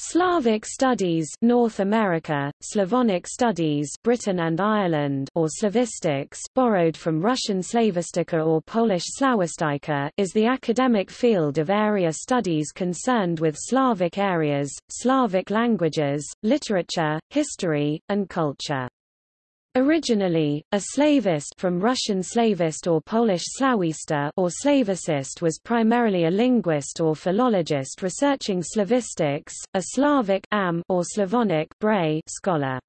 Slavic studies North America, Slavonic studies Britain and Ireland or Slavistics borrowed from Russian Slavistika or Polish Slawistika is the academic field of area studies concerned with Slavic areas, Slavic languages, literature, history, and culture. Originally, a slavist from Russian slavist or Polish slawista or slavicist was primarily a linguist or philologist researching Slavistics, a Slavic am or Slavonic bray scholar.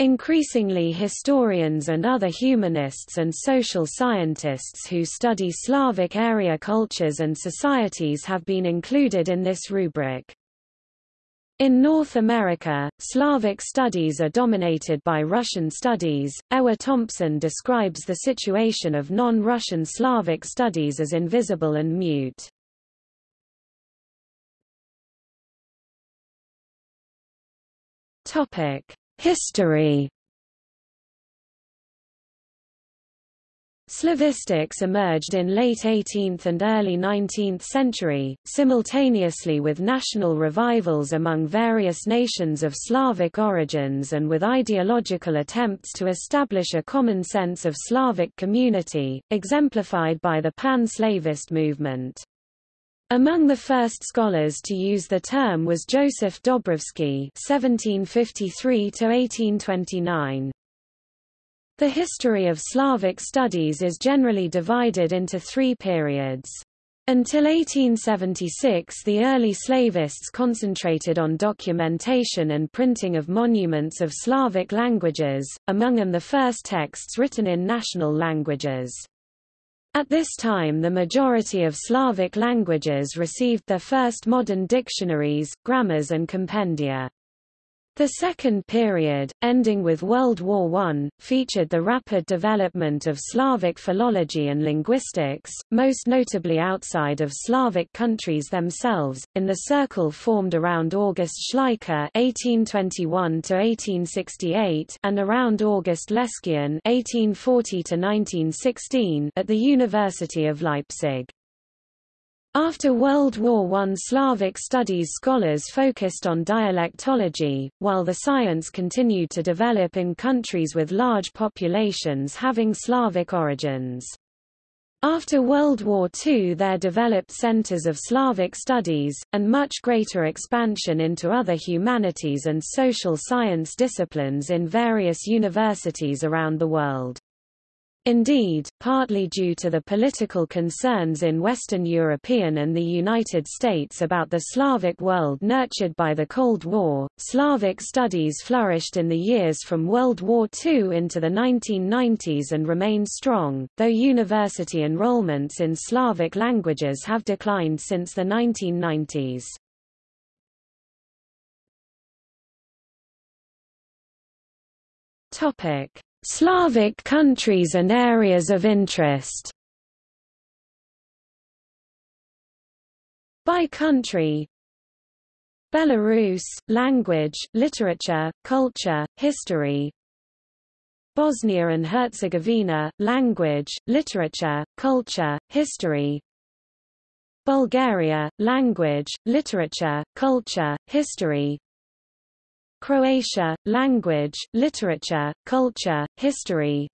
Increasingly historians and other humanists and social scientists who study Slavic area cultures and societies have been included in this rubric. In North America, Slavic studies are dominated by Russian studies. Ewa Thompson describes the situation of non-Russian Slavic studies as invisible and mute. Topic: History Slavistics emerged in late 18th and early 19th century, simultaneously with national revivals among various nations of Slavic origins and with ideological attempts to establish a common sense of Slavic community, exemplified by the Pan-Slavist movement. Among the first scholars to use the term was Joseph Dobrovsky (1753–1829). The history of Slavic studies is generally divided into three periods. Until 1876 the early Slavists concentrated on documentation and printing of monuments of Slavic languages, among them the first texts written in national languages. At this time the majority of Slavic languages received their first modern dictionaries, grammars and compendia. The second period, ending with World War I, featured the rapid development of Slavic philology and linguistics, most notably outside of Slavic countries themselves, in the circle formed around August Schleicher (1821–1868) and around August Leskien (1840–1916) at the University of Leipzig. After World War I Slavic studies scholars focused on dialectology, while the science continued to develop in countries with large populations having Slavic origins. After World War II there developed centers of Slavic studies, and much greater expansion into other humanities and social science disciplines in various universities around the world. Indeed, partly due to the political concerns in Western European and the United States about the Slavic world nurtured by the Cold War, Slavic studies flourished in the years from World War II into the 1990s and remain strong, though university enrollments in Slavic languages have declined since the 1990s. Topic Slavic countries and areas of interest. By country. Belarus, language, literature, culture, history. Bosnia and Herzegovina, language, literature, culture, history. Bulgaria, language, literature, culture, history Croatia, language, literature, culture, history.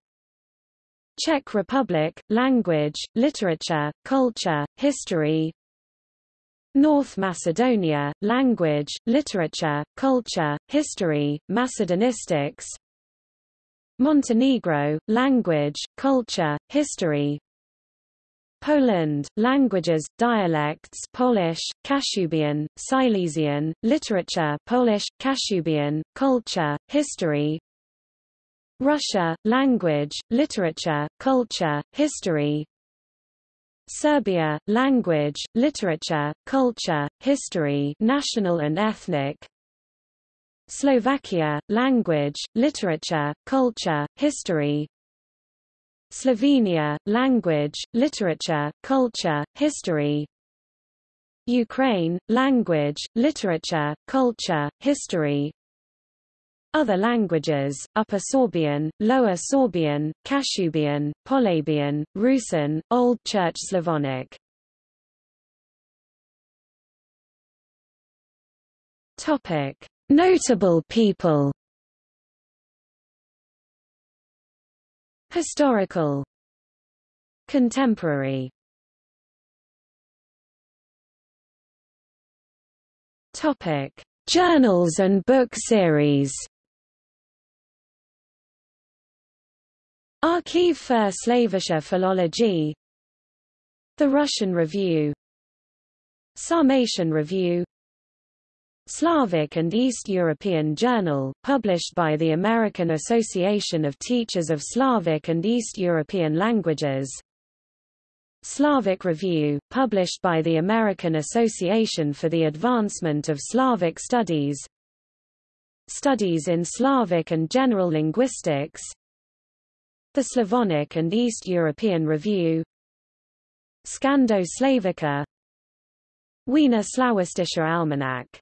Czech Republic, language, literature, culture, history. North Macedonia, language, literature, culture, history, Macedonistics. Montenegro, language, culture, history Poland, languages, dialects Polish, Kashubian, Silesian, literature Polish, Kashubian, culture, history. Russia, language, literature, culture, history. Serbia, language, literature, culture, history national and ethnic. Slovakia, language, literature, culture, history Slovenia, language, literature, culture, history. Ukraine, language, literature, culture, history. Other languages, Upper Sorbian, Lower Sorbian, Kashubian, Polabian, Rusin, Old Church Slavonic. Notable people. Historical. Contemporary. Topic: Journals and book series. Archiv für Slavische Philologie The Russian Review. Sarmatian Review Slavic and East European Journal, published by the American Association of Teachers of Slavic and East European Languages. Slavic Review, published by the American Association for the Advancement of Slavic Studies. Studies in Slavic and General Linguistics. The Slavonic and East European Review. Scando-Slavica Wiener Slawistischer Almanach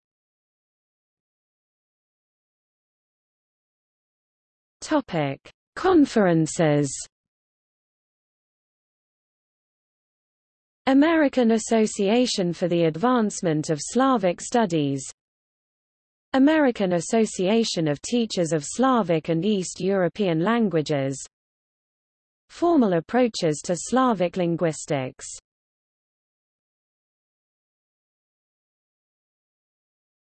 Topic: Conferences American Association for the Advancement of Slavic Studies American Association of Teachers of Slavic and East European Languages Formal approaches to Slavic linguistics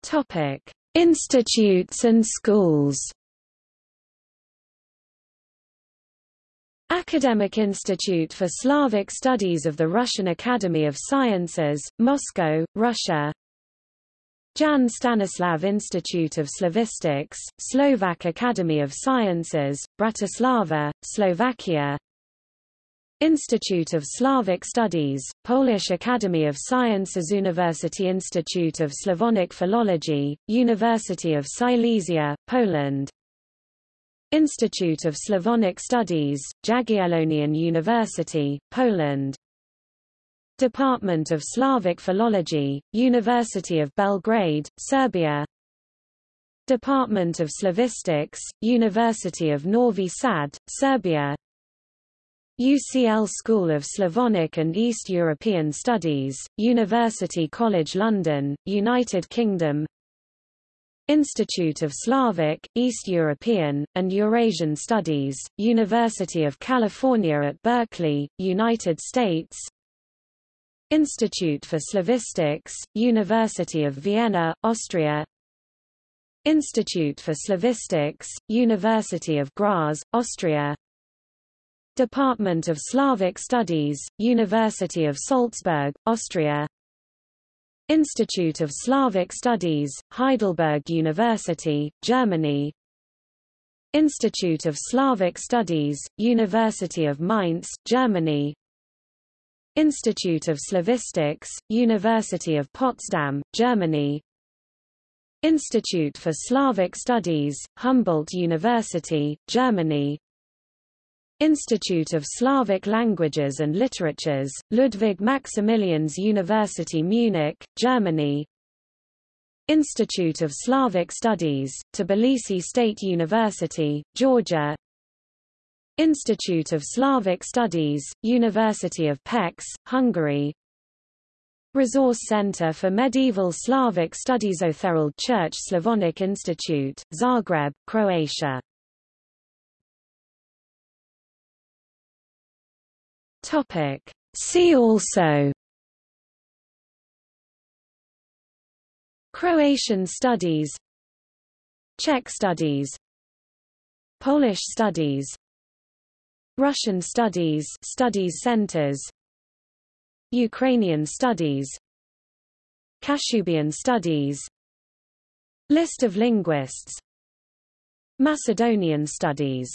Topic: Institutes and schools Academic Institute for Slavic Studies of the Russian Academy of Sciences, Moscow, Russia. Jan Stanislav Institute of Slavistics, Slovak Academy of Sciences, Bratislava, Slovakia. Institute of Slavic Studies, Polish Academy of Sciences University Institute of Slavonic Philology, University of Silesia, Poland Institute of Slavonic Studies, Jagiellonian University, Poland. Department of Slavic Philology, University of Belgrade, Serbia. Department of Slavistics, University of Novi Sad, Serbia. UCL School of Slavonic and East European Studies, University College London, United Kingdom Institute of Slavic, East European, and Eurasian Studies, University of California at Berkeley, United States. Institute for Slavistics, University of Vienna, Austria. Institute for Slavistics, University of Graz, Austria. Department of Slavic Studies, University of Salzburg, Austria Institute of Slavic Studies, Heidelberg University, Germany. Institute of Slavic Studies, University of Mainz, Germany. Institute of Slavistics, University of Potsdam, Germany. Institute for Slavic Studies, Humboldt University, Germany Institute of Slavic Languages and Literatures, Ludwig Maximilians University Munich, Germany. Institute of Slavic Studies, Tbilisi State University, Georgia. Institute of Slavic Studies, University of Pécs, Hungary. Resource Center for Medieval Slavic Studies Otherald Church Slavonic Institute, Zagreb, Croatia Topic. See also. Croatian studies. Czech studies. Polish studies. Russian studies studies centers. Ukrainian studies. Kashubian studies. List of linguists. Macedonian studies